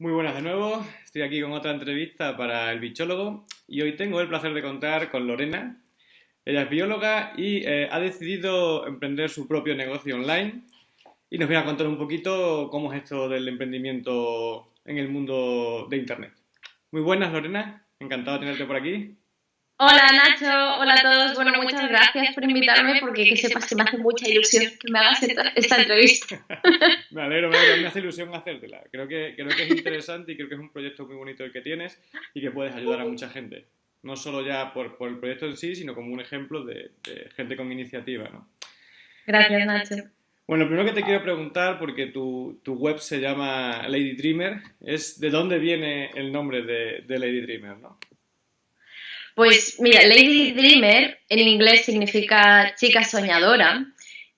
Muy buenas de nuevo, estoy aquí con otra entrevista para el bichólogo y hoy tengo el placer de contar con Lorena. Ella es bióloga y eh, ha decidido emprender su propio negocio online y nos viene a contar un poquito cómo es esto del emprendimiento en el mundo de Internet. Muy buenas Lorena, encantado de tenerte por aquí. Hola Nacho, hola a todos. Bueno, muchas gracias por invitarme porque que sepas que me hace mucha ilusión que me hagas esta, entrevista. me alegro, me alegro, me hace ilusión hacértela. Creo que, creo que es interesante y creo que es un proyecto muy bonito el que tienes y que puedes ayudar a mucha gente. No solo ya por, por el proyecto en sí, sino como un ejemplo de, gente con iniciativa. ¿no? Gracias Nacho. Bueno, primero que te quiero preguntar, porque tu, tu, web se llama Lady Dreamer, es de dónde viene el nombre de, de Lady Dreamer, ¿no? Pues mira, Lady Dreamer en inglés significa chica soñadora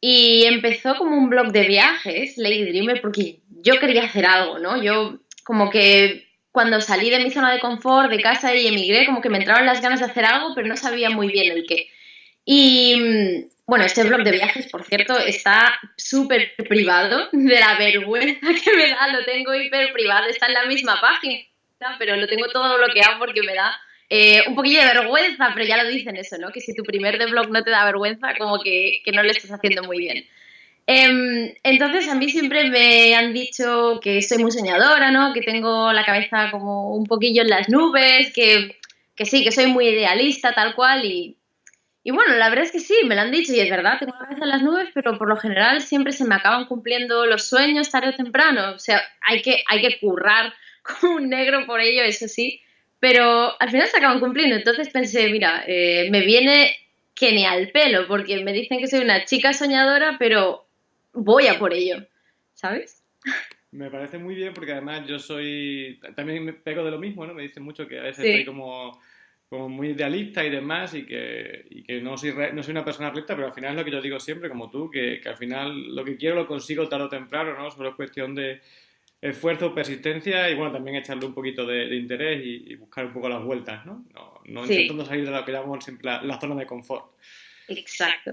y empezó como un blog de viajes, Lady Dreamer, porque yo quería hacer algo, ¿no? Yo como que cuando salí de mi zona de confort, de casa y emigré, como que me entraron las ganas de hacer algo, pero no sabía muy bien el qué. Y bueno, este blog de viajes, por cierto, está súper privado, de la vergüenza que me da, lo tengo hiper privado, está en la misma página, pero lo tengo todo bloqueado porque me da eh, un poquillo de vergüenza, pero ya lo dicen eso, ¿no? Que si tu primer de blog no te da vergüenza, como que, que no lo estás haciendo muy bien. Em, entonces a mí siempre me han dicho que soy muy soñadora, ¿no? Que tengo la cabeza como un poquillo en las nubes, que, que sí, que soy muy idealista, tal cual, y, y bueno, la verdad es que sí, me lo han dicho y es verdad, tengo la cabeza en las nubes, pero por lo general siempre se me acaban cumpliendo los sueños tarde o temprano. O sea, hay que, hay que currar como un negro por ello, eso sí pero al final se acaban cumpliendo. Entonces pensé, mira, eh, me viene que ni al pelo, porque me dicen que soy una chica soñadora, pero voy a por ello, ¿sabes? Me parece muy bien porque además yo soy, también me pego de lo mismo, ¿no? Me dicen mucho que a veces estoy como, como, muy idealista y demás y que, y que no, soy no soy una persona recta, pero al final es lo que yo digo siempre, como tú, que, que al final lo que quiero lo consigo tarde o temprano, ¿no? Solo es cuestión de, esfuerzo, persistencia y bueno, también echarle un poquito de, interés y, buscar un poco las vueltas, ¿no? No, intentando salir de lo que llamamos siempre la, zona de confort. Exacto.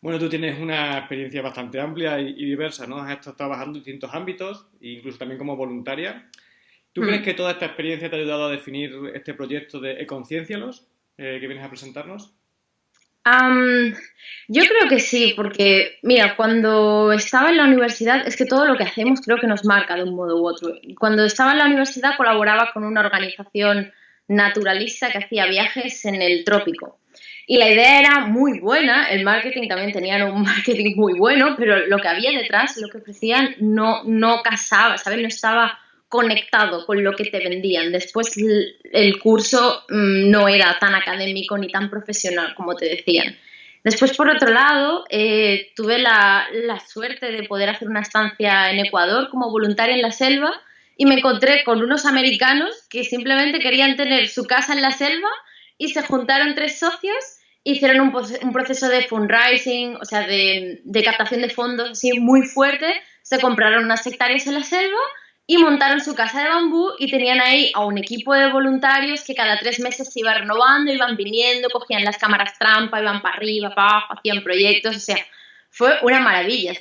Bueno, tú tienes una experiencia bastante amplia y, diversa, ¿no? Has estado trabajando en distintos ámbitos, incluso también como voluntaria. ¿Tú crees mm. que toda esta experiencia te ha ayudado a definir este proyecto de Econciencialos eh, que vienes a presentarnos? Yo creo que sí, porque mira, cuando estaba en la universidad, es que todo lo que hacemos creo que nos marca de un modo u otro. Cuando estaba en la universidad colaboraba con una organización naturalista que hacía viajes en el trópico. Y la idea era muy buena, el marketing también tenían un marketing muy bueno, pero lo que había detrás, lo que ofrecían, no, no casaba, ¿sabes? No estaba conectado con lo que te vendían. Después el curso mm, no era tan académico ni tan profesional como te decían. Después, por otro lado, eh, tuve la, la, suerte de poder hacer una estancia en Ecuador como voluntaria en la selva y me encontré con unos americanos que simplemente querían tener su casa en la selva y se juntaron tres socios, hicieron un, un proceso de fundraising, o sea, de, de captación de fondos así muy fuerte, se compraron unas hectáreas en la selva y montaron su casa de bambú y tenían ahí a un equipo de voluntarios que cada tres meses se iba renovando, iban viniendo, cogían las cámaras trampa, iban para arriba, para abajo, hacían proyectos, o sea, fue una maravilla.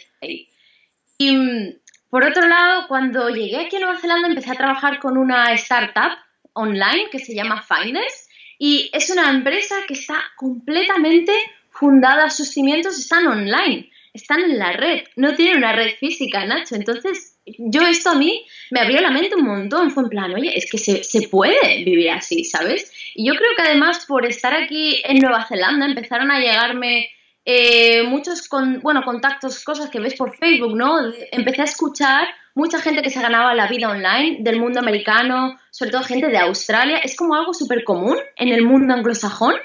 Y mm, por otro lado, cuando llegué aquí a Nueva Zelanda empecé a trabajar con una startup online que se llama Finders y es una empresa que está completamente fundada, sus cimientos están online, están en la red, no tiene una red física, Nacho, entonces yo esto a mí me abrió la mente un montón, fue en plan, oye, es que se, se, puede vivir así, ¿sabes? Y yo creo que además por estar aquí en Nueva Zelanda empezaron a llegarme eh, muchos con, bueno, contactos, cosas que ves por Facebook, ¿no? Empecé a escuchar mucha gente que se ganaba la vida online del mundo americano, sobre todo gente de Australia, es como algo súper común en el mundo anglosajón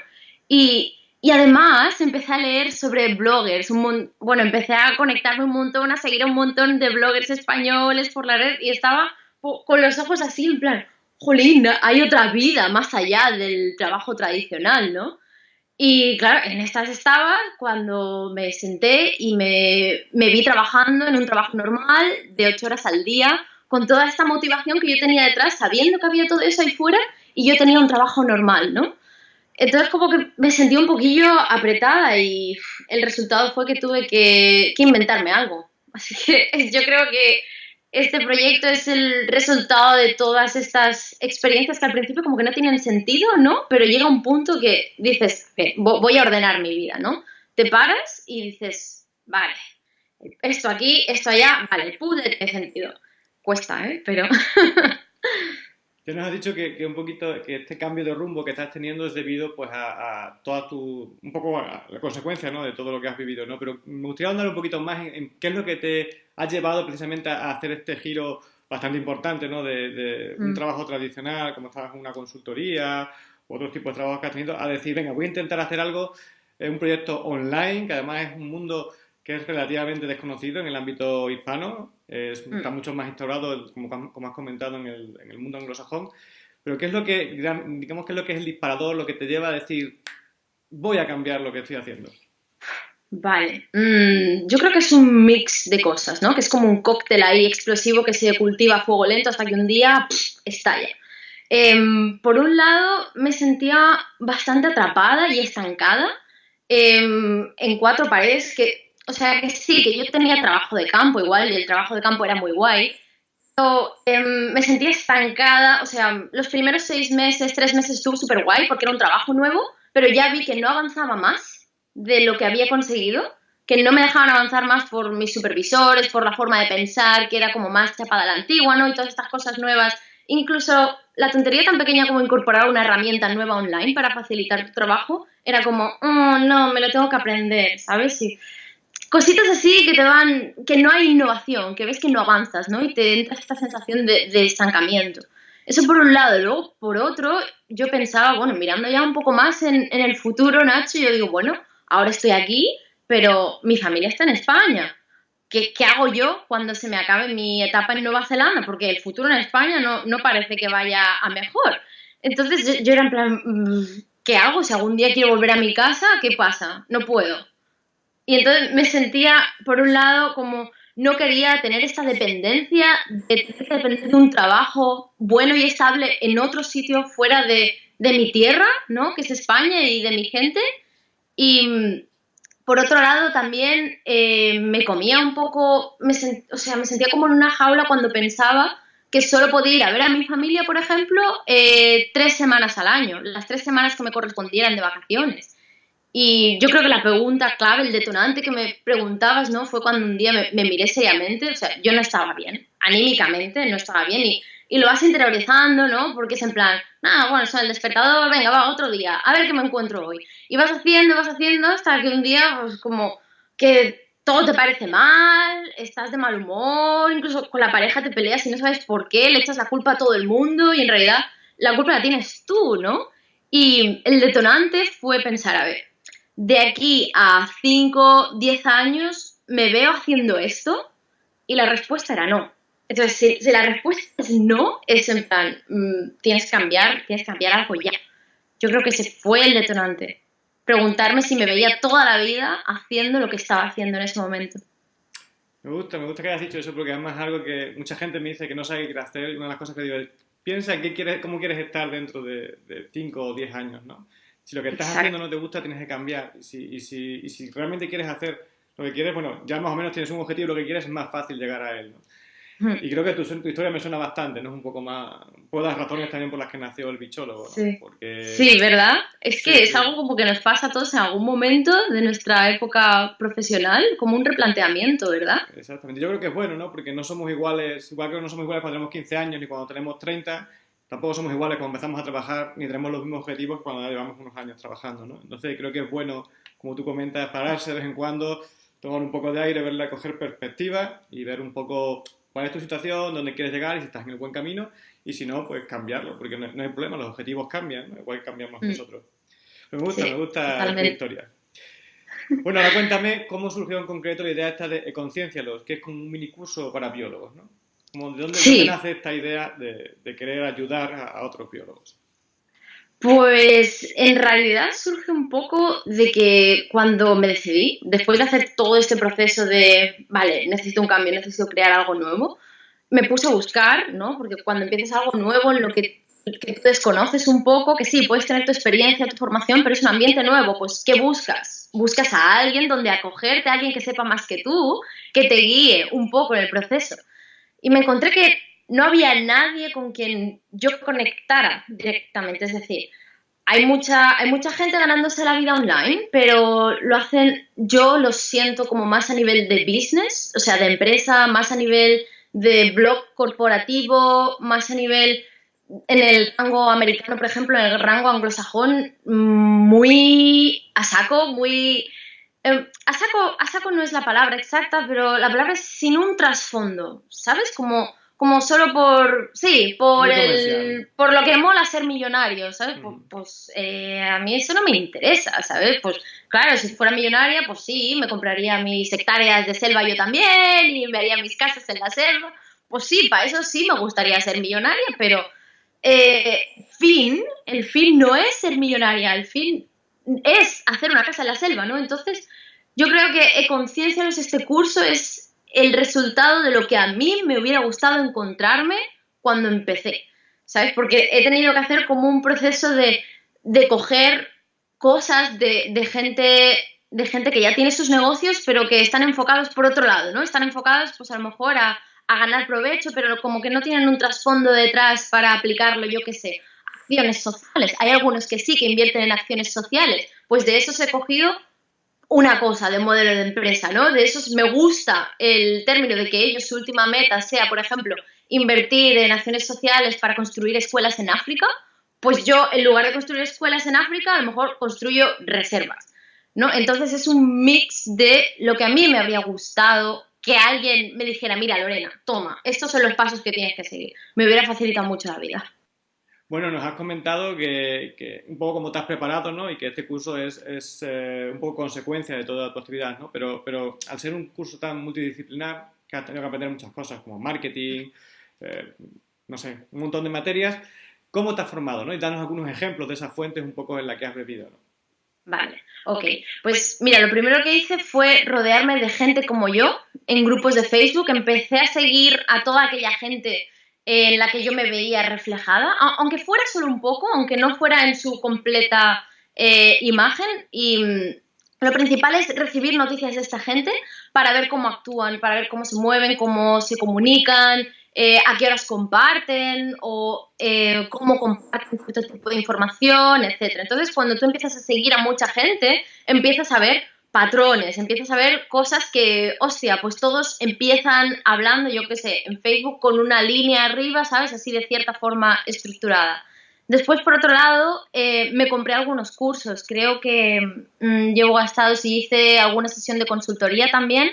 y, y además empecé a leer sobre bloggers, un bueno, empecé a conectarme un montón, a seguir un montón de bloggers españoles por la red y estaba con los ojos así en plan, jolín, hay otra vida más allá del trabajo tradicional, ¿no? Y claro, en estas estaba cuando me senté y me, me vi trabajando en un trabajo normal de ocho horas al día, con toda esta motivación que yo tenía detrás, sabiendo que había todo eso ahí fuera y yo tenía un trabajo normal, ¿no? Entonces como que me sentí un poquillo apretada y el resultado fue que tuve que, inventarme algo. Así que yo creo que este proyecto es el resultado de todas estas experiencias que al principio como que no tienen sentido, ¿no? Pero llega un punto que dices, voy a ordenar mi vida, ¿no? Te paras y dices, vale, esto aquí, esto allá, vale, pude tiene sentido. Cuesta, ¿eh? Pero... Nos has dicho que, un poquito que este cambio de rumbo que estás teniendo es debido pues a, toda tu un poco a la consecuencia ¿no? de todo lo que has vivido, ¿no? Pero me gustaría andar un poquito más en, qué es lo que te ha llevado precisamente a hacer este giro bastante importante, ¿no? De, un mm. trabajo tradicional, como estabas en una consultoría, u otros tipos de trabajos que has tenido, a decir, venga, voy a intentar hacer algo, en un proyecto online, que además es un mundo que es relativamente desconocido en el ámbito hispano, es, mm. está mucho más instaurado, como, como has comentado, en el, en el, mundo anglosajón. Pero ¿qué es lo que, digamos, qué es lo que es el disparador, lo que te lleva a decir, voy a cambiar lo que estoy haciendo? Vale, mm, yo creo que es un mix de cosas, ¿no? Que es como un cóctel ahí explosivo que se cultiva a fuego lento hasta que un día estalla. Em, por un lado, me sentía bastante atrapada y estancada em, en cuatro paredes que o sea que sí, que yo tenía trabajo de campo igual y el trabajo de campo era muy guay. Pero em, me sentía estancada, o sea, los primeros seis meses, tres meses estuvo súper guay porque era un trabajo nuevo, pero ya vi que no avanzaba más de lo que había conseguido, que no me dejaban avanzar más por mis supervisores, por la forma de pensar, que era como más chapada la antigua, ¿no? Y todas estas cosas nuevas. Incluso la tontería tan pequeña como incorporar una herramienta nueva online para facilitar tu trabajo, era como, oh, no, me lo tengo que aprender, ¿sabes? Y cositas así que te van, que no hay innovación, que ves que no avanzas, ¿no? Y te entra esta sensación de, estancamiento. Eso por un lado. Luego, por otro, yo pensaba, bueno, mirando ya un poco más en, el futuro, Nacho, yo digo, bueno, ahora estoy aquí, pero mi familia está en España. ¿Qué, ¿Qué, hago yo cuando se me acabe mi etapa en Nueva Zelanda? Porque el futuro en España no, no parece que vaya a mejor. Entonces yo, yo, era en plan, mm, ¿qué hago? Si algún día quiero volver a mi casa, ¿qué pasa? No puedo. Y entonces me sentía, por un lado, como no quería tener esta dependencia de depender de un trabajo bueno y estable en otro sitio fuera de, mi tierra, ¿no? Que es España y de mi gente. Y por otro lado, también eh, me comía un poco, me o sea, me sentía como en una jaula cuando pensaba que solo podía ir a ver a mi familia, por ejemplo, eh, tres semanas al año, las tres semanas que me correspondieran de vacaciones. Y yo creo que la pregunta clave, el detonante que me preguntabas, ¿no? Fue cuando un día me, miré seriamente, o sea, yo no estaba bien, anímicamente no estaba bien y, y, lo vas interiorizando, ¿no? Porque es en plan, nada, bueno, son el despertador, venga, va, otro día, a ver qué me encuentro hoy. Y vas haciendo, vas haciendo hasta que un día, pues como que todo te parece mal, estás de mal humor, incluso con la pareja te peleas y no sabes por qué, le echas la culpa a todo el mundo y en realidad la culpa la tienes tú, ¿no? Y el detonante fue pensar, a ver, de aquí a 5, 10 años, ¿me veo haciendo esto? Y la respuesta era no. Entonces, si, la respuesta es no, es en plan, mm, tienes que cambiar, tienes que cambiar algo ya. Yo creo que ese fue el detonante. Preguntarme si me veía toda la vida haciendo lo que estaba haciendo en ese momento. Me gusta, me gusta que hayas dicho eso porque además es algo que mucha gente me dice que no sabe qué hacer una de las cosas que digo es, piensa qué quieres, cómo quieres estar dentro de 5 o 10 años, ¿no? Si lo que estás haciendo no te gusta, tienes que cambiar. Y si, y, si, y si, realmente quieres hacer lo que quieres, bueno, ya más o menos tienes un objetivo, lo que quieres es más fácil llegar a él. Hmm. Y creo que tu, tu, historia me suena bastante, ¿no? Es un poco más... Puedo dar razones también por las que nació el bichólogo, ¿no? Sí. sí, ¿verdad? Es que es algo como que nos pasa a todos en algún momento de nuestra época profesional, como un replanteamiento, ¿verdad? Exactamente. Yo creo que es bueno, ¿no? Porque no somos iguales, igual que no somos iguales cuando tenemos 15 años ni cuando tenemos 30, tampoco somos iguales cuando empezamos a trabajar ni tenemos los mismos objetivos cuando ya llevamos unos años trabajando, ¿no? Entonces creo que es bueno, como tú comentas, pararse de vez en cuando, tomar un poco de aire, verla, coger perspectiva y ver un poco cuál es tu situación, dónde quieres llegar y si estás en el buen camino y si no, pues cambiarlo, porque no, hay problema, los objetivos cambian, igual cambiamos mm. nosotros. Me gusta, me gusta la historia. Bueno, ahora cuéntame cómo surgió en concreto la idea esta de Conciencia, que es como un mini curso para biólogos, ¿no? ¿De dónde, nace esta idea de, querer ayudar a, otros biólogos? Pues en realidad surge un poco de que cuando me decidí, después de hacer todo este proceso de, vale, necesito un cambio, necesito crear algo nuevo, me puse a buscar, ¿no? Porque cuando empiezas algo nuevo en lo que, que tú desconoces un poco, que sí, puedes tener tu experiencia, tu formación, pero es un ambiente nuevo, pues ¿qué buscas? Buscas a alguien donde acogerte, a alguien que sepa más que tú, que te guíe un poco en el proceso. Y me encontré que no había nadie con quien yo conectara directamente. Es decir, hay mucha, hay mucha gente ganándose la vida online, pero lo hacen, yo lo siento como más a nivel de business, o sea, de empresa, más a nivel de blog corporativo, más a nivel en el rango americano, por ejemplo, en el rango anglosajón, muy a saco, muy... Eh, a, saco, a saco no es la palabra exacta, pero la palabra es sin un trasfondo, ¿sabes? Como como solo por, sí, por el, por lo que mola ser millonario, ¿sabes? Pues, pues eh, a mí eso no me interesa, ¿sabes? Pues claro, si fuera millonaria, pues sí, me compraría mis hectáreas de selva yo también y me haría mis casas en la selva. Pues sí, para eso sí me gustaría ser millonaria, pero eh, fin, el fin no es ser millonaria, el fin es hacer una casa en la selva, ¿no? Entonces, yo creo que Conciencia este curso es el resultado de lo que a mí me hubiera gustado encontrarme cuando empecé, ¿sabes? Porque he tenido que hacer como un proceso de, de coger cosas de, de, gente de gente que ya tiene sus negocios, pero que están enfocados por otro lado, ¿no? Están enfocados, pues a lo mejor a, a ganar provecho, pero como que no tienen un trasfondo detrás para aplicarlo, yo qué sé, acciones sociales. Hay algunos que sí que invierten en acciones sociales, pues de esos he cogido una cosa de modelo de empresa, ¿no? De eso me gusta el término de que ellos su última meta sea, por ejemplo, invertir en acciones sociales para construir escuelas en África, pues yo en lugar de construir escuelas en África, a lo mejor construyo reservas, ¿no? Entonces es un mix de lo que a mí me habría gustado que alguien me dijera, mira Lorena, toma, estos son los pasos que tienes que seguir. Me hubiera facilitado mucho la vida. Bueno, nos has comentado que, un poco como te has preparado, ¿no? Y que este curso es, eh, un poco consecuencia de toda tu actividad, ¿no? Pero, pero al ser un curso tan multidisciplinar, que has tenido que aprender muchas cosas, como marketing, eh, no sé, un montón de materias, ¿cómo te has formado, ¿no? Y danos algunos ejemplos de esas fuentes un poco en las que has bebido, ¿no? Vale, ok. Pues mira, lo primero que hice fue rodearme de gente como yo en grupos de Facebook. Empecé a seguir a toda aquella gente en la que yo me veía reflejada, aunque fuera solo un poco, aunque no fuera en su completa eh, imagen. Y mm, lo principal es recibir noticias de esta gente para ver cómo actúan, para ver cómo se mueven, cómo se comunican, eh, a qué horas comparten o eh, cómo comparten cierto tipo de información, etc. Entonces, cuando tú empiezas a seguir a mucha gente, empiezas a ver patrones, empiezas a ver cosas que, hostia, pues todos empiezan hablando, yo qué sé, en Facebook con una línea arriba, ¿sabes? Así de cierta forma estructurada. Después, por otro lado, eh, me compré algunos cursos. Creo que mm, llevo gastados y hice alguna sesión de consultoría también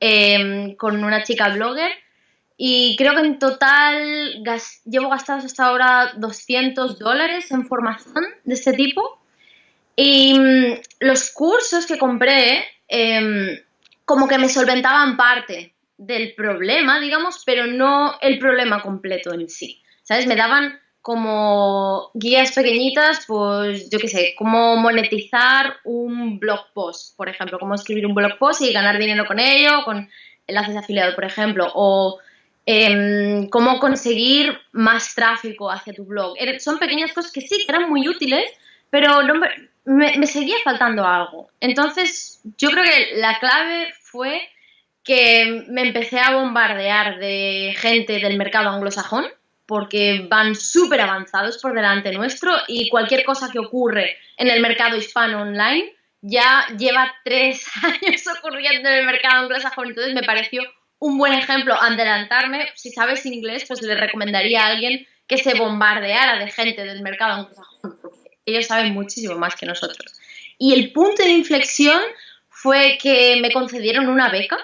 em, con una chica blogger. Y creo que en total llevo gastados hasta ahora 200 dólares en formación de este tipo. Y mm, los cursos que compré, em, como que me solventaban parte del problema, digamos, pero no el problema completo en sí. ¿Sabes? Me daban como guías pequeñitas, pues yo qué sé, cómo monetizar un blog post, por ejemplo, cómo escribir un blog post y ganar dinero con ello, con enlaces de afiliado, por ejemplo, o em, cómo conseguir más tráfico hacia tu blog. son pequeñas cosas que sí, que eran muy útiles, pero no, me, seguía faltando algo. Entonces, yo creo que la clave fue que me empecé a bombardear de gente del mercado anglosajón, porque van súper avanzados por delante nuestro y cualquier cosa que ocurre en el mercado hispano online ya lleva tres años ocurriendo en el mercado anglosajón. Entonces me pareció un buen ejemplo adelantarme. Si sabes inglés, pues le recomendaría a alguien que se bombardeara de gente del mercado anglosajón, ellos saben muchísimo más que nosotros. Y el punto de inflexión fue que me concedieron una beca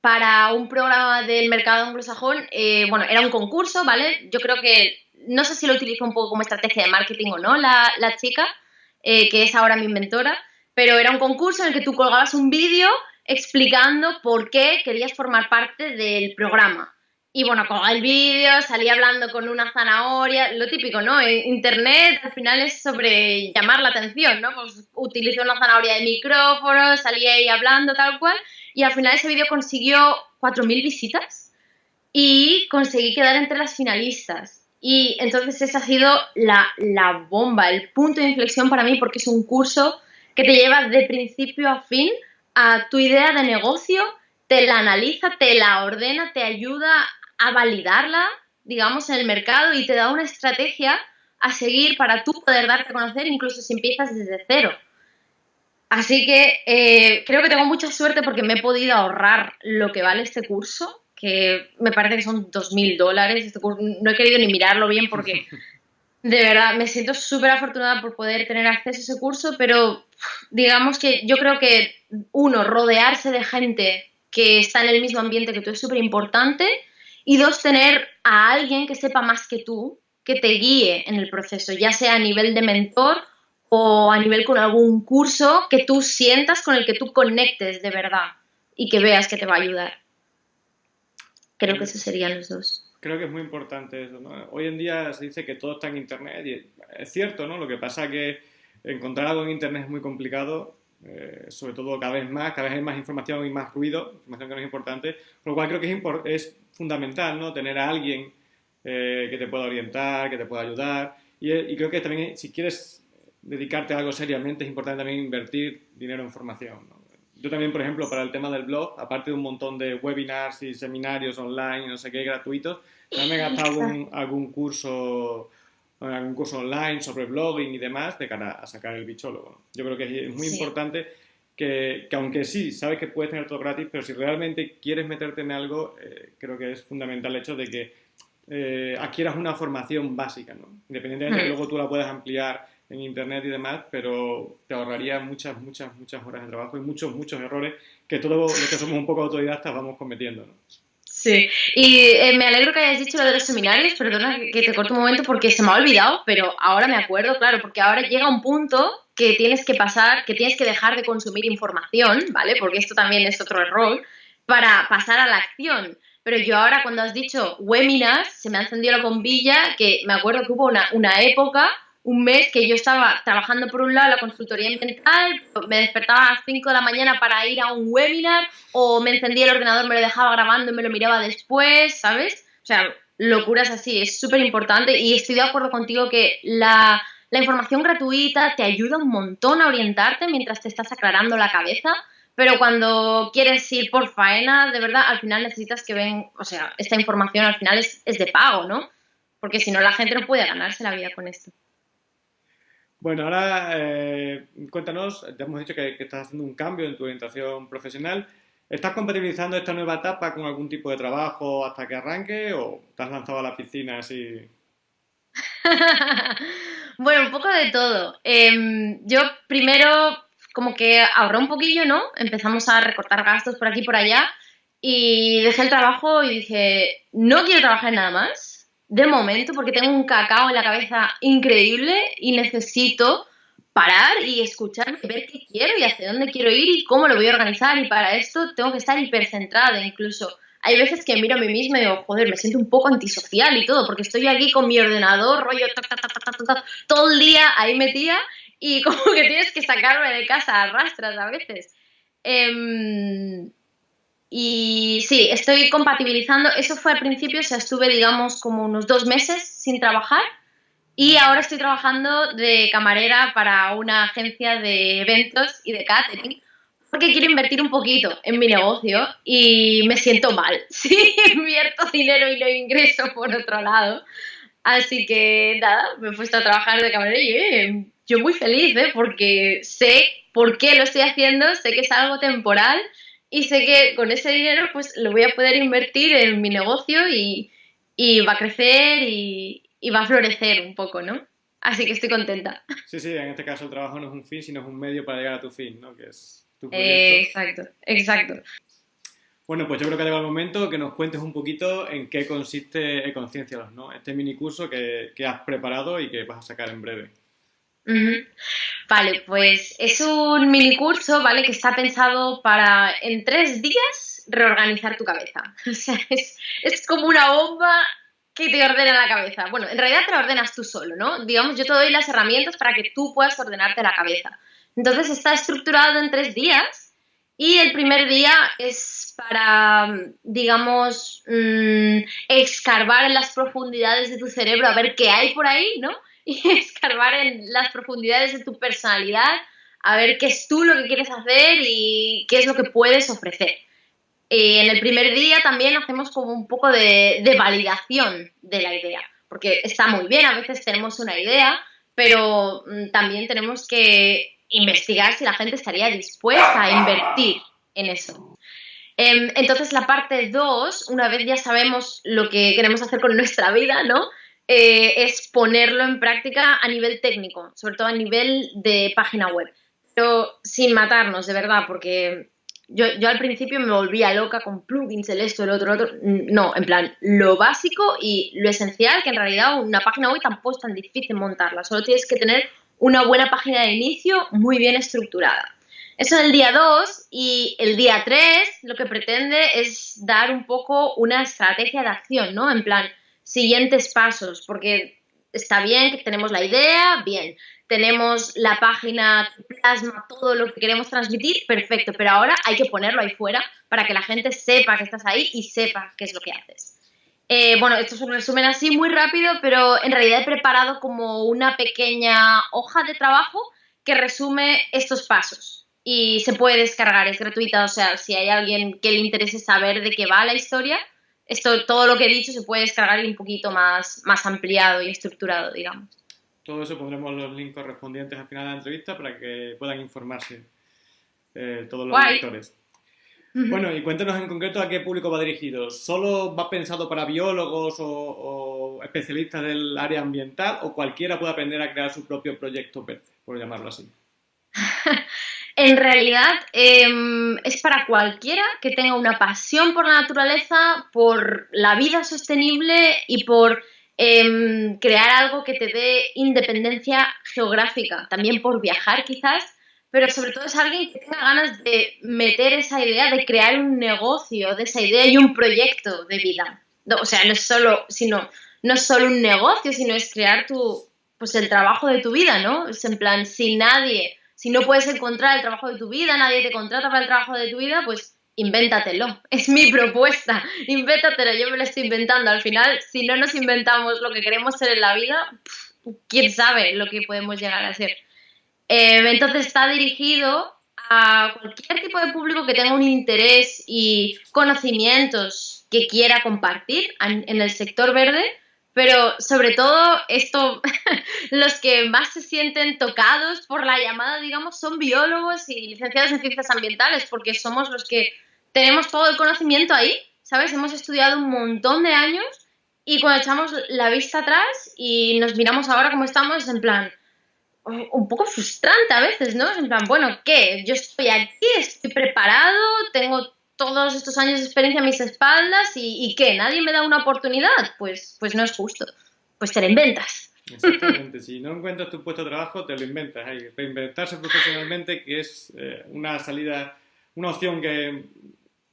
para un programa del mercado anglosajón. Eh, bueno, era un concurso, ¿vale? Yo creo que, no sé si lo utilizo un poco como estrategia de marketing o no, la, chica, eh, que es ahora mi mentora, pero era un concurso en el que tú colgabas un vídeo explicando por qué querías formar parte del programa. Y bueno, con el vídeo, salí hablando con una zanahoria, lo típico, ¿no? Internet al final es sobre llamar la atención, ¿no? Pues utilicé una zanahoria de micrófono, salí ahí hablando tal cual, y al final ese vídeo consiguió 4.000 visitas y conseguí quedar entre las finalistas. Y entonces esa ha sido la, la bomba, el punto de inflexión para mí, porque es un curso que te lleva de principio a fin a tu idea de negocio te la analiza, te la ordena, te ayuda a validarla, digamos, en el mercado y te da una estrategia a seguir para tú poder darte a conocer, incluso si empiezas desde cero. Así que eh, creo que tengo mucha suerte porque me he podido ahorrar lo que vale este curso, que me parece que son 2.000 dólares. Este no he querido ni mirarlo bien porque de verdad me siento súper afortunada por poder tener acceso a ese curso, pero digamos que yo creo que uno, rodearse de gente que está en el mismo ambiente que tú es súper importante y dos, tener a alguien que sepa más que tú, que te guíe en el proceso, ya sea a nivel de mentor o a nivel con algún curso que tú sientas con el que tú conectes de verdad y que veas que te va a ayudar. Creo que esos serían los dos. Creo que es muy importante eso, ¿no? Hoy en día se dice que todo está en Internet y es cierto, ¿no? Lo que pasa es que encontrar algo en Internet es muy complicado, eh, sobre todo cada vez más, cada vez hay más información y más ruido, información que no es importante, por lo cual creo que es, es fundamental, ¿no? Tener a alguien eh, que te pueda orientar, que te pueda ayudar y, y creo que también si quieres dedicarte a algo seriamente, es importante también invertir dinero en formación. Yo también, por ejemplo, para el tema del blog, aparte de un montón de webinars y seminarios online, no sé qué, gratuitos, también he gastado algún, algún curso algún curso online sobre blogging y demás de cara a sacar el bichólogo. Yo creo que es muy importante que, que, aunque sí, sabes que puedes tener todo gratis, pero si realmente quieres meterte en algo, eh, creo que es fundamental el hecho de que eh, adquieras una formación básica, ¿no? Independientemente de que hmm. luego tú la puedas ampliar en internet y demás, pero te ahorraría muchas, muchas, muchas horas de trabajo y muchos, muchos errores que todos los que somos un poco autodidactas vamos cometiendo. ¿no? Sí, y eh, me alegro que hayas dicho lo de los seminarios, perdona que te corto un momento porque se me ha olvidado, pero ahora me acuerdo, claro, porque ahora llega un punto que tienes que pasar, que tienes que dejar de consumir información, ¿vale? Porque esto también es otro error, para pasar a la acción. Pero yo ahora cuando has dicho webinars, se me ha encendido la bombilla, que me acuerdo que hubo una, una época un mes que yo estaba trabajando por un lado la consultoría ambiental, me despertaba a las 5 de la mañana para ir a un webinar o me encendía el ordenador, me lo dejaba grabando y me lo miraba después, ¿sabes? O sea, locuras así, es súper importante y estoy de acuerdo contigo que la, la información gratuita te ayuda un montón a orientarte mientras te estás aclarando la cabeza, pero cuando quieres ir por faena, de verdad, al final necesitas que ven, o sea, esta información al final es, es de pago, ¿no? Porque si no, la gente no puede ganarse la vida con esto. Bueno, ahora eh, cuéntanos, ya hemos dicho que, estás haciendo un cambio en tu orientación profesional. ¿Estás compatibilizando esta nueva etapa con algún tipo de trabajo hasta que arranque o te has lanzado a la piscina así? bueno, un poco de todo. Em, yo primero como que ahorré un poquillo, ¿no? Empezamos a recortar gastos por aquí y por allá y dejé el trabajo y dije, no quiero trabajar nada más de momento porque tengo un cacao en la cabeza increíble y necesito parar y escuchar, ver qué quiero y hacia dónde quiero ir y cómo lo voy a organizar y para esto tengo que estar hipercentrada incluso. Hay veces que miro a mí misma y digo, joder, me siento un poco antisocial y todo, porque estoy aquí con mi ordenador, rollo, todo el día ahí metida y como que tienes que sacarme de casa a rastras a veces. Eh, y sí, estoy compatibilizando. Eso fue al principio, o sea, estuve, digamos, como unos dos meses sin trabajar. Y ahora estoy trabajando de camarera para una agencia de eventos y de catering, porque quiero invertir un poquito en mi negocio y me siento mal si invierto dinero y lo ingreso por otro lado. Así que nada, me he puesto a trabajar de camarera y eh, yo muy feliz, ¿eh? porque sé por qué lo estoy haciendo, sé que es algo temporal y sé que con ese dinero pues lo voy a poder invertir en mi negocio y, va a crecer y, va a florecer un poco, ¿no? Así que estoy contenta. Sí, sí, en este caso el trabajo no es un fin, sino es un medio para llegar a tu fin, ¿no? Que es tu proyecto. exacto, exacto. Bueno, pues yo creo que ha llegado el momento que nos cuentes un poquito en qué consiste Conciencia, ¿no? Este mini curso que, que has preparado y que vas a sacar en breve. Vale, pues es un mini curso, ¿vale? Que está pensado para en tres días reorganizar tu cabeza. O sea, es, es como una bomba que te ordena la cabeza. Bueno, en realidad te la ordenas tú solo, ¿no? Digamos, yo te doy las herramientas para que tú puedas ordenarte la cabeza. Entonces está estructurado en tres días y el primer día es para, digamos, mm, escarbar en las profundidades de tu cerebro a ver qué hay por ahí, ¿no? y escarbar en las profundidades de tu personalidad, a ver qué es tú lo que quieres hacer y qué es lo que puedes ofrecer. Y en el primer día también hacemos como un poco de, de validación de la idea, porque está muy bien, a veces tenemos una idea, pero mm, también tenemos que investigar si la gente estaría dispuesta a invertir en eso. Em, entonces, la parte 2, una vez ya sabemos lo que queremos hacer con nuestra vida, ¿no? Eh, es ponerlo en práctica a nivel técnico, sobre todo a nivel de página web. Pero sin matarnos, de verdad, porque yo, yo al principio me volvía loca con plugins, el esto, el otro, el otro. No, en plan, lo básico y lo esencial, que en realidad una página web tampoco es tan difícil montarla, solo tienes que tener una buena página de inicio muy bien estructurada. Eso es el día 2 y el día 3 lo que pretende es dar un poco una estrategia de acción, ¿no? En plan, siguientes pasos, porque está bien que tenemos la idea, bien, tenemos la página plasma todo lo que queremos transmitir, perfecto, pero ahora hay que ponerlo ahí fuera para que la gente sepa que estás ahí y sepa qué es lo que haces. Eh, bueno, esto es un resumen así muy rápido, pero en realidad he preparado como una pequeña hoja de trabajo que resume estos pasos y se puede descargar, es gratuita, o sea, si hay alguien que le interese saber de qué va la historia, esto, todo lo que he dicho se puede descargar un poquito más, más ampliado y estructurado, digamos. Todo eso pondremos los links correspondientes al final de la entrevista para que puedan informarse eh, todos los lectores. Bueno, y cuéntanos en concreto a qué público va dirigido. ¿Solo va pensado para biólogos o, especialistas del área ambiental o cualquiera puede aprender a crear su propio proyecto verde, por llamarlo así? en realidad em, es para cualquiera que tenga una pasión por la naturaleza, por la vida sostenible y por em, crear algo que te dé independencia geográfica, también por viajar quizás pero sobre todo es alguien que tenga ganas de meter esa idea, de crear un negocio de esa idea y un proyecto de vida. o sea, no es solo, sino, no es solo un negocio, sino es crear tu, pues el trabajo de tu vida, ¿no? Es en plan, si nadie, si no puedes encontrar el trabajo de tu vida, nadie te contrata para el trabajo de tu vida, pues invéntatelo. Es mi propuesta. Invéntatelo, yo me lo estoy inventando. Al final, si no nos inventamos lo que queremos ser en la vida, quién sabe lo que podemos llegar a ser. Eh, entonces está dirigido a cualquier tipo de público que tenga un interés y conocimientos que quiera compartir en el sector verde, pero sobre todo esto, los que más se sienten tocados por la llamada, digamos, son biólogos y licenciados en ciencias ambientales, porque somos los que tenemos todo el conocimiento ahí, ¿sabes? Hemos estudiado un montón de años y cuando echamos la vista atrás y nos miramos ahora como estamos, en plan, un poco frustrante a veces, ¿no? En plan, bueno, ¿qué? Yo estoy aquí, estoy preparado, tengo todos estos años de experiencia a mis espaldas y, ¿qué? ¿Nadie me da una oportunidad? Pues, pues no es justo. Pues te la inventas. Exactamente, si no encuentras tu puesto de trabajo, te lo inventas. Hay reinventarse profesionalmente, que es eh, una salida, una opción que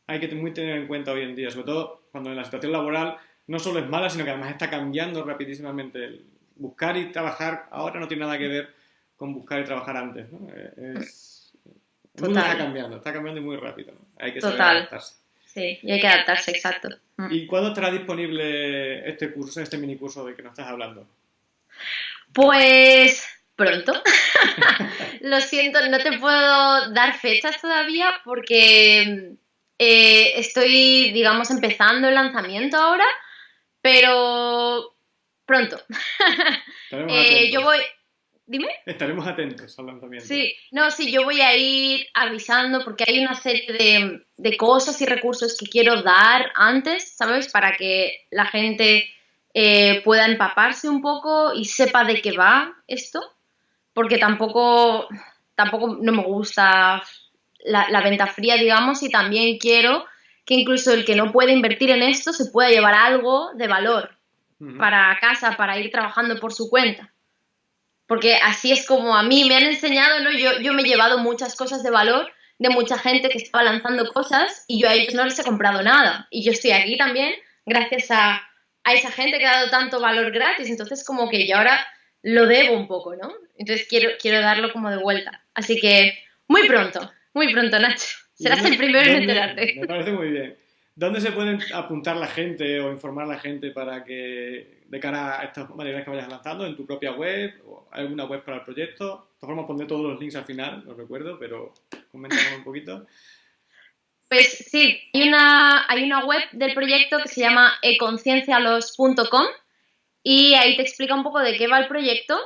hay que muy tener en cuenta hoy en día, sobre todo cuando en la situación laboral no solo es mala, sino que además está cambiando rapidísimamente. buscar y trabajar ahora no tiene nada que ver con buscar y trabajar antes, ¿no? Es, está cambiando, está cambiando muy rápido, Hay que saber adaptarse. Sí, y hay que adaptarse, exacto. Mm. ¿Y cuándo estará disponible este curso, este mini curso de que nos estás hablando? Pues pronto. Lo siento, no te puedo dar fechas todavía porque eh, estoy, digamos, empezando el lanzamiento ahora, pero pronto. eh, yo voy, Dime. Estaremos atentos al lanzamiento. Sí, no, sí, yo voy a ir avisando porque hay una serie de, cosas y recursos que quiero dar antes, ¿sabes? Para que la gente eh, pueda empaparse un poco y sepa de qué va esto. Porque tampoco, tampoco no me gusta la, venta fría, digamos, y también quiero que incluso el que no puede invertir en esto se pueda llevar algo de valor para casa, para ir trabajando por su cuenta porque así es como a mí me han enseñado, ¿no? Yo, yo me he llevado muchas cosas de valor de mucha gente que estaba lanzando cosas y yo a ellos no les he comprado nada. Y yo estoy aquí también gracias a, a esa gente que ha dado tanto valor gratis. Entonces como que yo ahora lo debo un poco, ¿no? Entonces quiero, quiero darlo como de vuelta. Así que muy pronto, muy pronto, Nacho. Serás el primero en enterarte. Me parece muy bien. ¿Dónde se pueden apuntar la gente o informar la gente para que, de cara a estas maneras que vayas lanzando, en tu propia web o alguna web para el proyecto? De todas formas, pondré todos los links al final, los recuerdo, pero coméntanos un poquito. Pues sí, hay una, hay una web del proyecto que se llama econciencialos.com y ahí te explica un poco de qué va el proyecto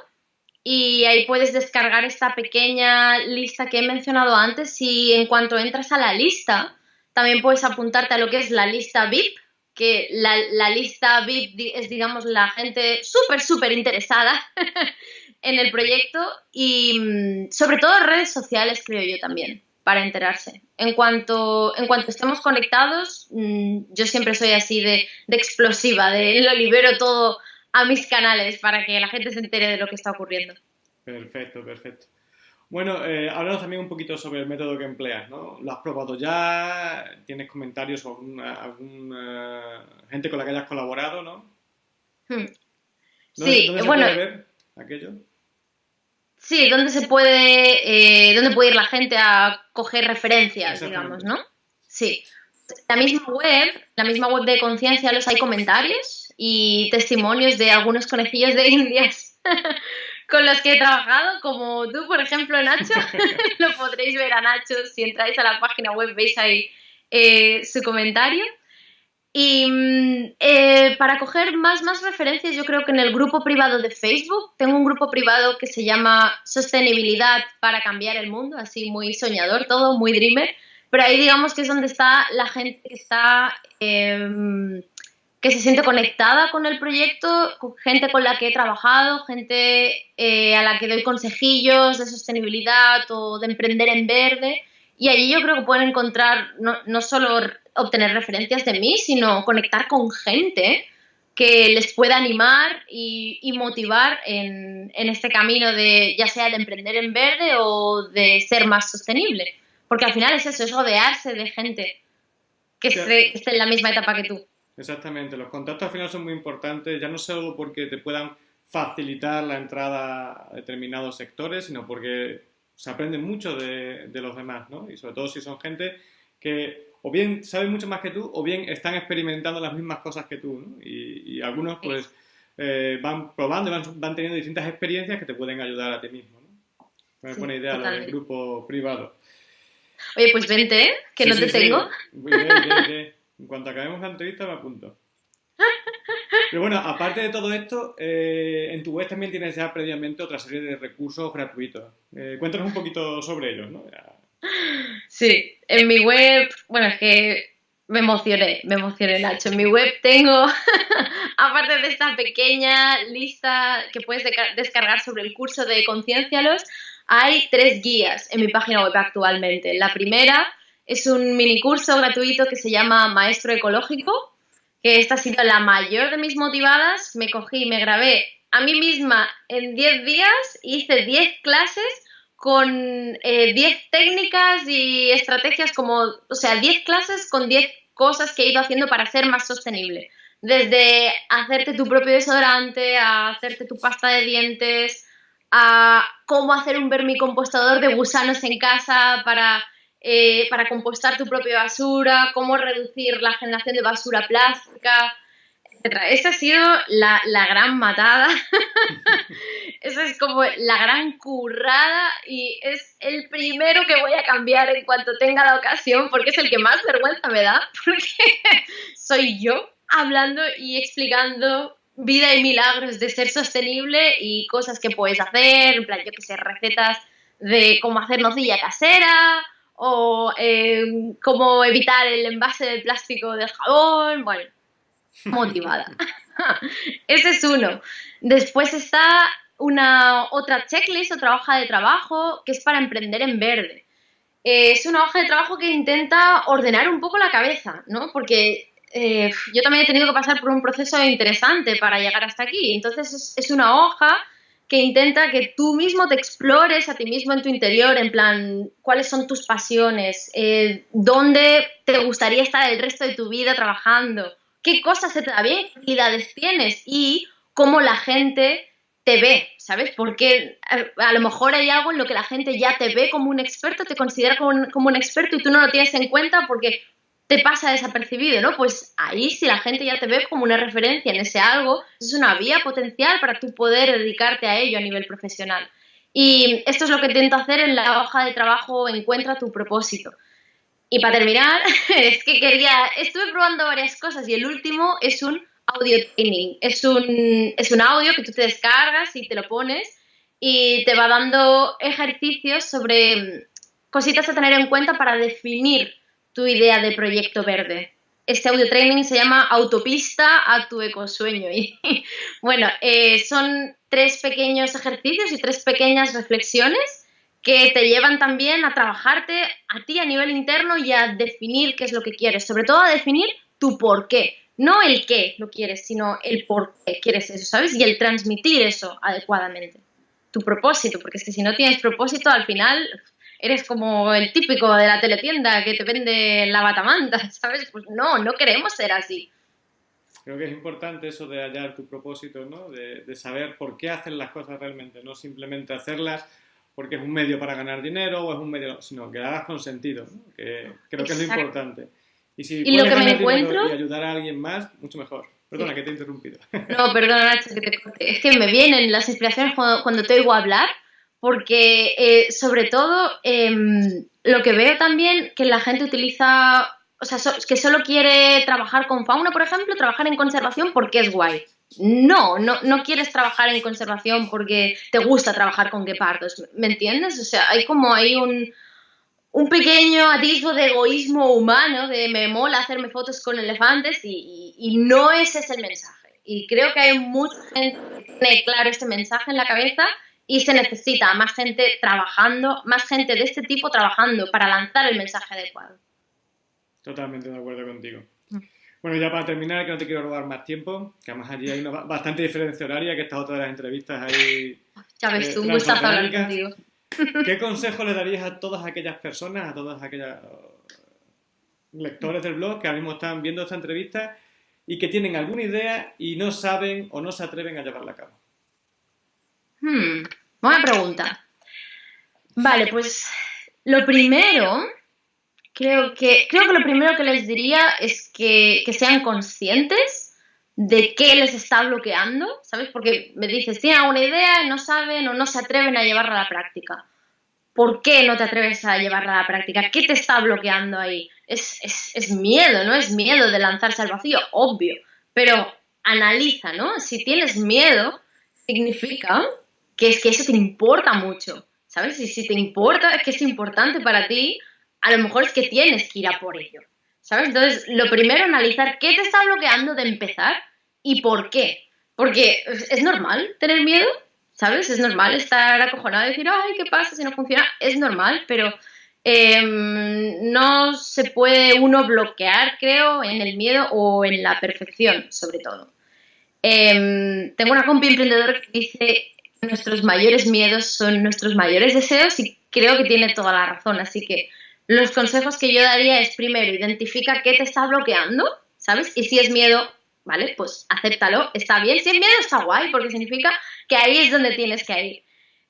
y ahí puedes descargar esta pequeña lista que he mencionado antes y en cuanto entras a la lista también puedes apuntarte a lo que es la lista VIP, que la, la lista VIP es digamos la gente súper, súper interesada en el proyecto y mm, sobre todo redes sociales creo yo también para enterarse. En cuanto, en cuanto estemos conectados, mm, yo siempre soy así de, explosiva, de lo libero todo a mis canales para que la gente se entere de lo que está ocurriendo. Perfecto, perfecto. Bueno, eh, háblanos también un poquito sobre el método que empleas, ¿no? ¿Lo has probado ya? ¿Tienes comentarios sobre alguna, gente con la que hayas colaborado, no? Hmm. sí, se bueno. Puede ver aquello? Sí, ¿dónde se puede, eh, dónde puede ir la gente a coger referencias, digamos, ¿no? Sí. La misma web, la misma web de Conciencia, los hay comentarios y testimonios de algunos conejillos de indias con los que he trabajado, como tú, por ejemplo, Nacho. Lo podréis ver a Nacho si entráis a la página web, veis ahí eh, su comentario. Y mm, eh, para coger más, más referencias, yo creo que en el grupo privado de Facebook, tengo un grupo privado que se llama Sostenibilidad para cambiar el mundo, así muy soñador todo, muy dreamer, pero ahí digamos que es donde está la gente que está, em, que se siente conectada con el proyecto, gente con la que he trabajado, gente eh, a la que doy consejillos de sostenibilidad o de emprender en verde. Y allí yo creo que pueden encontrar no, no solo obtener referencias de mí, sino conectar con gente que les pueda animar y, motivar en, este camino de ya sea de emprender en verde o de ser más sostenible. Porque al final es eso, es rodearse de gente que, esté, en la misma etapa que tú. Exactamente, los contactos al final son muy importantes, ya no solo porque te puedan facilitar la entrada a determinados sectores, sino porque se aprende mucho de, de los demás, ¿no? Y sobre todo si son gente que o bien saben mucho más que tú o bien están experimentando las mismas cosas que tú, ¿no? Y, algunos pues eh, van probando y van, teniendo distintas experiencias que te pueden ayudar a ti mismo, ¿no? Me pone idea lo del grupo privado. Oye, pues vente, ¿eh? que no te tengo. bien, bien, En cuanto acabemos la entrevista me apunto. Pero bueno, aparte de todo esto, eh, en tu web también tienes ya previamente otra serie de recursos gratuitos. Eh, cuéntanos un poquito sobre ellos, ¿no? Sí, en mi web, bueno, es que me emocioné, me emocioné, Nacho. En mi web tengo, aparte de esta pequeña lista que puedes descargar sobre el curso de Conciencialos, hay tres guías en mi página web actualmente. La primera es un mini curso gratuito que se llama Maestro Ecológico, que esta ha sido la mayor de mis motivadas. Me cogí, me grabé a mí misma en 10 días, hice 10 clases con 10 eh, técnicas y estrategias como, o sea, 10 clases con 10 cosas que he ido haciendo para ser más sostenible. Desde hacerte tu propio desodorante, a hacerte tu pasta de dientes, a cómo hacer un vermicompostador de gusanos en casa para, eh, para compostar tu propia basura, cómo reducir la generación de basura plástica, esa ha sido la, gran matada. Esa es como la gran currada y es el primero que voy a cambiar en cuanto tenga la ocasión porque es el que más vergüenza me da porque soy yo hablando y explicando vida y milagros de ser sostenible y cosas que puedes hacer, en plan, yo que sé, recetas de cómo hacer nocilla casera o eh, cómo evitar el envase de plástico del jabón, bueno, motivada. Ese es uno. Después está una otra checklist, otra hoja de trabajo que es para emprender en verde. Eh, es una hoja de trabajo que intenta ordenar un poco la cabeza, ¿no? Porque eh, yo también he tenido que pasar por un proceso interesante para llegar hasta aquí. Entonces es, una hoja que intenta que tú mismo te explores a ti mismo en tu interior, en plan, cuáles son tus pasiones, eh, dónde te gustaría estar el resto de tu vida trabajando, qué cosas se te da bien, qué habilidades tienes y cómo la gente te ve, ¿sabes? Porque a, lo mejor hay algo en lo que la gente ya te ve como un experto, te considera como un experto y tú no lo tienes en cuenta porque te pasa desapercibido, ¿no? Pues ahí si la gente ya te ve como una referencia en ese algo, es una vía potencial para tú poder dedicarte a ello a nivel profesional. Y esto es lo que intento hacer en la hoja de trabajo Encuentra tu propósito. Y para terminar, es que quería, estuve probando varias cosas y el último es un audio training. Es un, es un audio que tú te descargas y te lo pones y te va dando ejercicios sobre cositas a tener en cuenta para definir tu idea de proyecto verde. Este audio training se llama Autopista a tu ecosueño. Y bueno, eh, son tres pequeños ejercicios y tres pequeñas reflexiones que te llevan también a trabajarte a ti a nivel interno y a definir qué es lo que quieres, sobre todo a definir tu por qué. No el qué lo quieres, sino el por qué quieres eso, ¿sabes? Y el transmitir eso adecuadamente. Tu propósito, porque es que si no tienes propósito, al final eres como el típico de la teletienda que te vende la batamanta, ¿sabes? Pues no, no queremos ser así. Creo que es importante eso de hallar tu propósito, ¿no? De, saber por qué haces las cosas realmente, no simplemente hacerlas porque es un medio para ganar dinero o es un medio, sino que hagas con sentido, ¿no? que creo que es lo importante. Y si ¿Y lo que me encuentro... y ayudar a alguien más, mucho mejor. Perdona, que te he interrumpido. No, perdona, Nacho, que te corte. Es que me vienen las inspiraciones cuando, cuando te oigo hablar porque eh, sobre todo em, lo que veo también que la gente utiliza, o sea, que solo quiere trabajar con fauna, por ejemplo, trabajar en conservación porque es guay. No, no, no quieres trabajar en conservación porque te gusta trabajar con guepardos, ¿me entiendes? O sea, hay como hay un, un pequeño atisbo de egoísmo humano, de me mola hacerme fotos con elefantes y, y, no ese es el mensaje. Y creo que hay mucha gente que tiene claro este mensaje en la cabeza y se necesita más gente trabajando, más gente de este tipo trabajando para lanzar el mensaje adecuado. Totalmente de acuerdo contigo. Mm. Bueno, ya para terminar, que no te quiero robar más tiempo, que además allí hay una bastante diferencia horaria, que he estado todas las entrevistas ahí. Ya ves eh, tú, un gustazo hablar contigo. ¿Qué consejo le darías a todas aquellas personas, a todas aquellas lectores del blog que ahora mismo están viendo esta entrevista y que tienen alguna idea y no saben o no se atreven a llevarla a cabo? Hmm, buena pregunta. Vale, pues lo primero, creo que, creo que lo primero que les diría es que, sean conscientes de qué les está bloqueando, ¿sabes? Porque me dices, tienen alguna idea y no saben o no se atreven a llevarla a la práctica. ¿Por qué no te atreves a llevarla a la práctica? ¿Qué te está bloqueando ahí? Es, es miedo, ¿no? Es miedo de lanzarse al vacío, obvio. Pero analiza, ¿no? Si tienes miedo, significa que es que eso te importa mucho, ¿sabes? Y si te importa, es que es importante para ti, a lo mejor es que tienes que ir a por ello, ¿sabes? Entonces, lo primero, analizar qué te está bloqueando de empezar y por qué. Porque es normal tener miedo, ¿sabes? Es normal estar acojonado y decir, ay, ¿qué pasa si no funciona? Es normal, pero em, no se puede uno bloquear, creo, en el miedo o en la perfección, sobre todo. Em, tengo una compi emprendedora que dice nuestros mayores miedos son nuestros mayores deseos y creo que tiene toda la razón. Así que los consejos que yo daría es primero, identifica qué te está bloqueando, ¿sabes? Y si es miedo, ¿vale? Pues acéptalo, está bien. Si es miedo, está guay, porque significa que ahí es donde tienes que ir.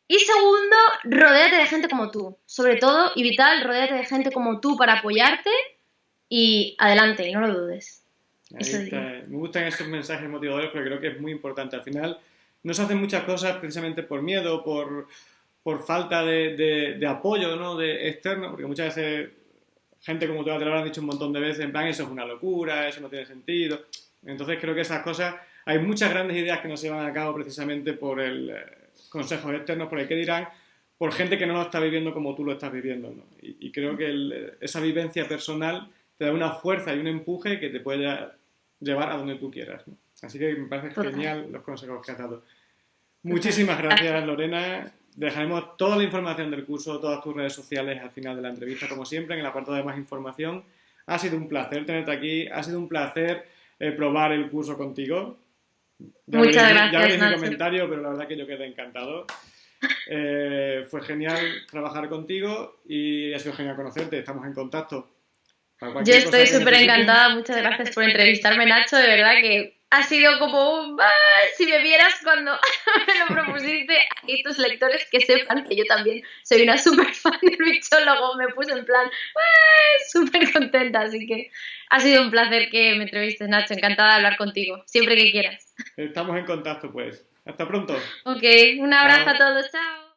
Y segundo, rodéate de gente como tú. Sobre todo, y vital, rodéate de gente como tú para apoyarte y adelante, no lo dudes. Me gustan esos mensajes motivadores porque creo que es muy importante. Al final, no se hacen muchas cosas precisamente por miedo, por, por falta de, de, apoyo ¿no? de externo, porque muchas veces gente como tú te lo han dicho un montón de veces, en plan, eso es una locura, eso no tiene sentido. Entonces creo que esas cosas, hay muchas grandes ideas que no se llevan a cabo precisamente por el eh, consejo externo, por el que dirán, por gente que no lo está viviendo como tú lo estás viviendo. ¿no? Y, creo que esa vivencia personal te da una fuerza y un empuje que te puede llevar a donde tú quieras. ¿no? Así que me parece genial los consejos que has dado. Muchísimas gracias, Lorena. Dejaremos toda la información del curso, todas tus redes sociales al final de la entrevista, como siempre, en el apartado de más información. Ha sido un placer tenerte aquí, ha sido un placer eh, probar el curso contigo. Muchas gracias. Ya veréis mi comentario, pero la verdad que yo quedé encantado. Eh, fue genial trabajar contigo y ha sido genial conocerte. Estamos en contacto. Yo estoy súper encantada. Muchas gracias por entrevistarme, Nacho. De verdad que ha sido como un... Si me vieras cuando me lo propusiste, aquí tus lectores que sepan que yo también soy una súper fan del bichólogo, me puse en plan súper contenta, así que ha sido un placer que me entrevistes, Nacho, encantada de hablar contigo, siempre que quieras. Estamos en contacto, pues. Hasta pronto. Ok, un abrazo a todos, chao.